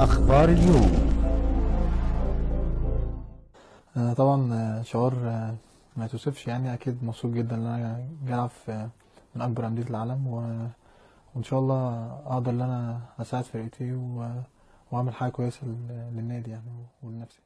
أخبار اليوم. آه، طبعا آه، شعور آه، ما يتوصفش يعني أكيد مبسوط جدا إن أنا جاي العب في من أكبر أندية العالم و... وإن شاء الله أقدر إن أنا أساعد فرقتي و... وأعمل حاجة كويسة للنادي يعني ولنفسي.